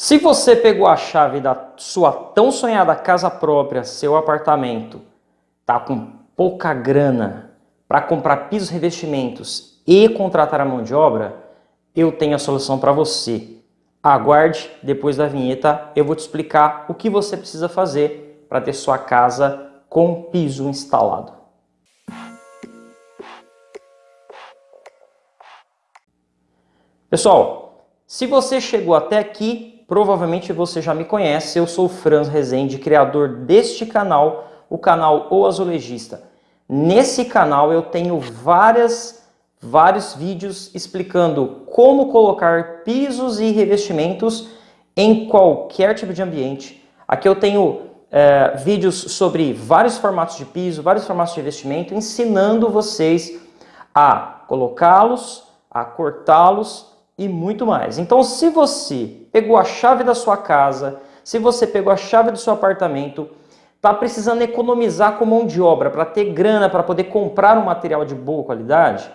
Se você pegou a chave da sua tão sonhada casa própria, seu apartamento, tá com pouca grana para comprar pisos, revestimentos e contratar a mão de obra, eu tenho a solução para você. Aguarde, depois da vinheta eu vou te explicar o que você precisa fazer para ter sua casa com piso instalado. Pessoal, se você chegou até aqui, provavelmente você já me conhece. Eu sou o Franz Rezende, criador deste canal, o canal O Azulejista. Nesse canal eu tenho várias, vários vídeos explicando como colocar pisos e revestimentos em qualquer tipo de ambiente. Aqui eu tenho é, vídeos sobre vários formatos de piso, vários formatos de revestimento, ensinando vocês a colocá-los, a cortá-los e muito mais. Então, se você pegou a chave da sua casa, se você pegou a chave do seu apartamento, está precisando economizar com mão de obra para ter grana para poder comprar um material de boa qualidade,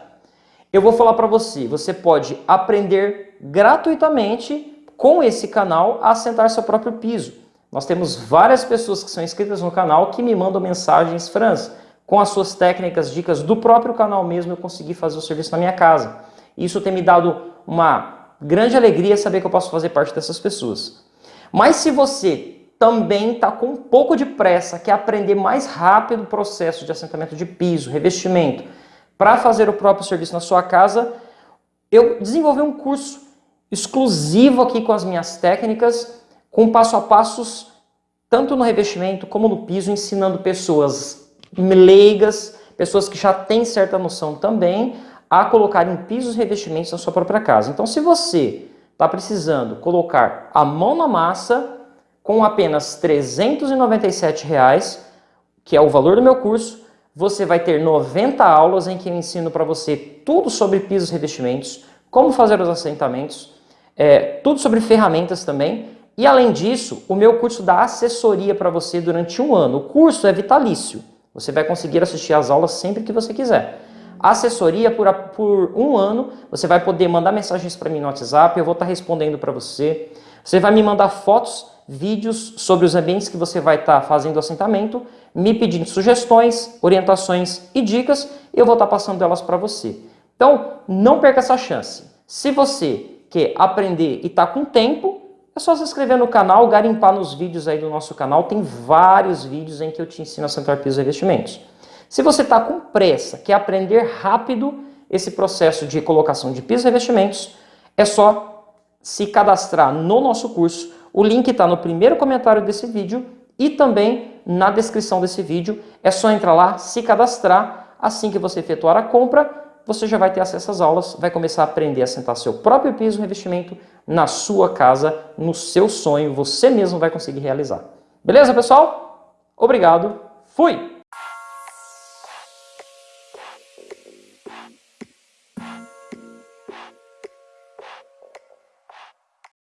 eu vou falar para você, você pode aprender gratuitamente com esse canal a assentar seu próprio piso. Nós temos várias pessoas que são inscritas no canal que me mandam mensagens, Franz, com as suas técnicas, dicas do próprio canal mesmo, eu consegui fazer o serviço na minha casa. Isso tem me dado uma grande alegria saber que eu posso fazer parte dessas pessoas. Mas se você também está com um pouco de pressa, quer aprender mais rápido o processo de assentamento de piso, revestimento, para fazer o próprio serviço na sua casa, eu desenvolvi um curso exclusivo aqui com as minhas técnicas, com passo a passos, tanto no revestimento como no piso, ensinando pessoas leigas, pessoas que já têm certa noção também, a colocar em pisos revestimentos na sua própria casa. Então, se você está precisando colocar a mão na massa com apenas 397 reais, que é o valor do meu curso, você vai ter 90 aulas em que eu ensino para você tudo sobre pisos revestimentos, como fazer os assentamentos, é, tudo sobre ferramentas também. E além disso, o meu curso dá assessoria para você durante um ano. O curso é vitalício. Você vai conseguir assistir às aulas sempre que você quiser assessoria por, por um ano. Você vai poder mandar mensagens para mim no WhatsApp, eu vou estar tá respondendo para você. Você vai me mandar fotos, vídeos sobre os ambientes que você vai estar tá fazendo assentamento, me pedindo sugestões, orientações e dicas, e eu vou estar tá passando elas para você. Então, não perca essa chance. Se você quer aprender e está com tempo, é só se inscrever no canal, garimpar nos vídeos aí do nosso canal. Tem vários vídeos em que eu te ensino a sentar pisos e investimentos. Se você está com pressa, quer aprender rápido esse processo de colocação de pisos e revestimentos, é só se cadastrar no nosso curso. O link está no primeiro comentário desse vídeo e também na descrição desse vídeo. É só entrar lá, se cadastrar. Assim que você efetuar a compra, você já vai ter acesso às aulas, vai começar a aprender a sentar seu próprio piso e revestimento na sua casa, no seu sonho, você mesmo vai conseguir realizar. Beleza, pessoal? Obrigado, fui!